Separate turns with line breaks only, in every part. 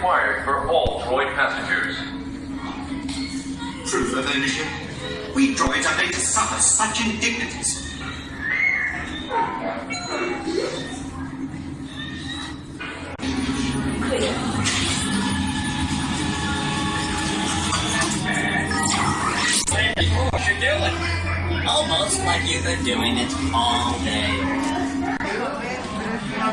required for all droid passengers.
Proof of ownership. We droids are made to suffer such indignities.
What you doing? Almost like you've been doing it all day.
How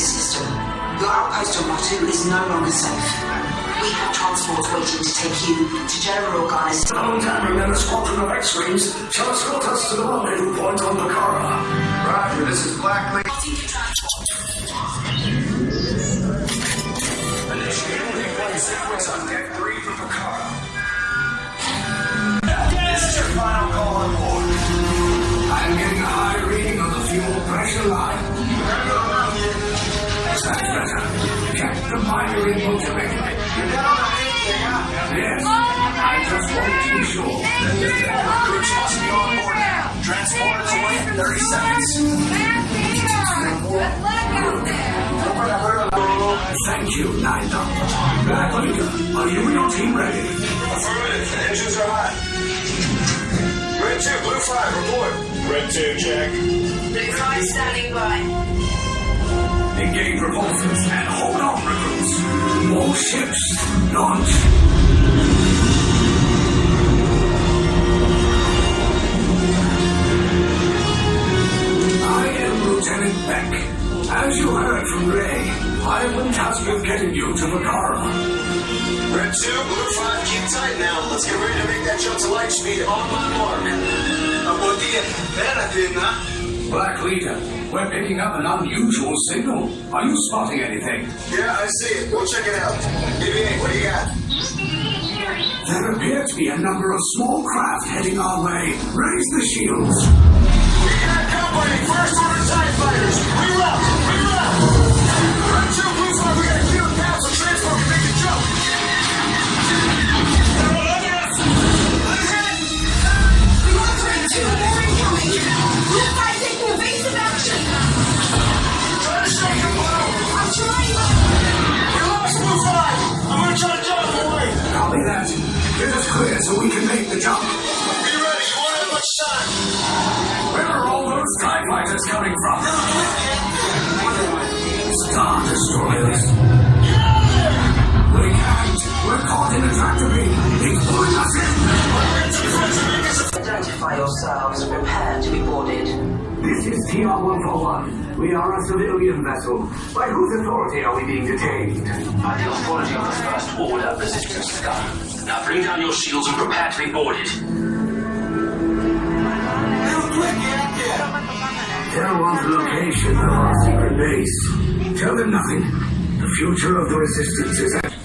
this
system. Your outpost on Batuu is no longer safe. We have transports waiting to take you to General Organa's.
Homecoming and a squadron of X-Wings shall escort us to the rendezvous point on Bakara. Roger, this is Black
Leader.
Thank you, Nine Doctor. Black Leader, are you and your team ready?
Affirmative. Engines are hot. Red 2, Blue 5, report. Red 2, check.
Blue five standing by.
Engage repulsors and hold on, recruits. More ships launch.
Speed. On my mark. Buen día. Espérate, ¿no?
Black Leader, we're picking up an unusual signal. Are you spotting anything?
Yeah, I see it. Go check it out. BB-8, what do you got?
There appear to be a number of small craft heading our way. Raise the shields.
We got company. First order destroyers. We can't. We're caught in a factory. They pulling us
in. Identify yourselves.
Prepare to be boarded. This is
TR-141. We are a civilian vessel. By whose authority are we being detained?
By the authority of the First Order Resistance Scum. Now bring down your shields and prepare to be boarded.
Tell one's location of our secret base. Tell them nothing. The future of the resistance is at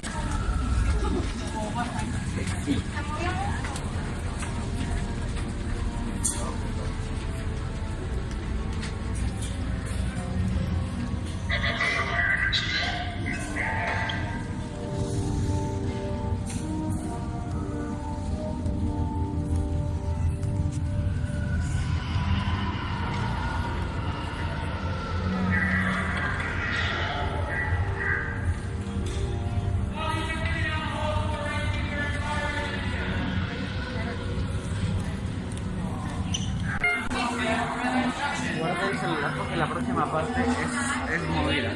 porque la próxima parte es, es movida.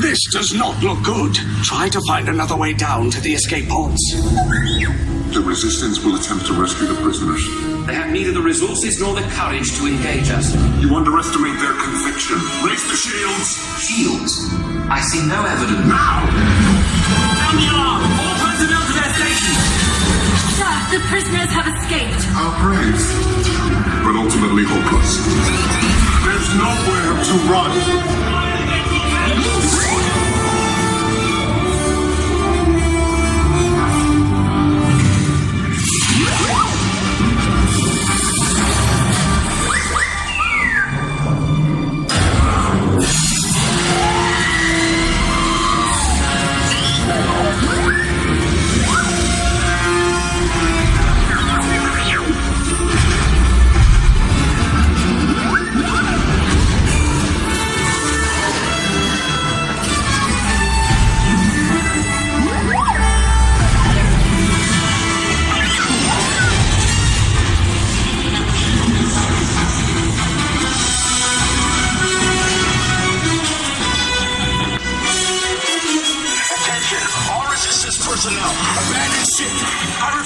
This does not look good. Try to find another way down to the escape pods.
The resistance will attempt to rescue the prisoners.
They have neither the resources nor the courage to engage us.
You underestimate their conviction. Raise the shields!
Shields? I see no evidence.
Now!
Sound the alarm! All personnel to their stations!
Sir, the prisoners have escaped.
Our praise. But ultimately hopeless. There's nowhere to run.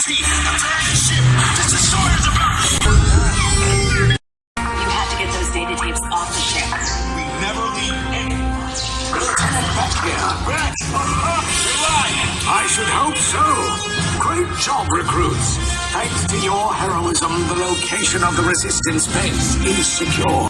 You have to get those data tapes off the ship.
We never leave Bek here. Bek!
I should hope so. Great job, recruits. Thanks to your heroism, the location of the resistance base is secure.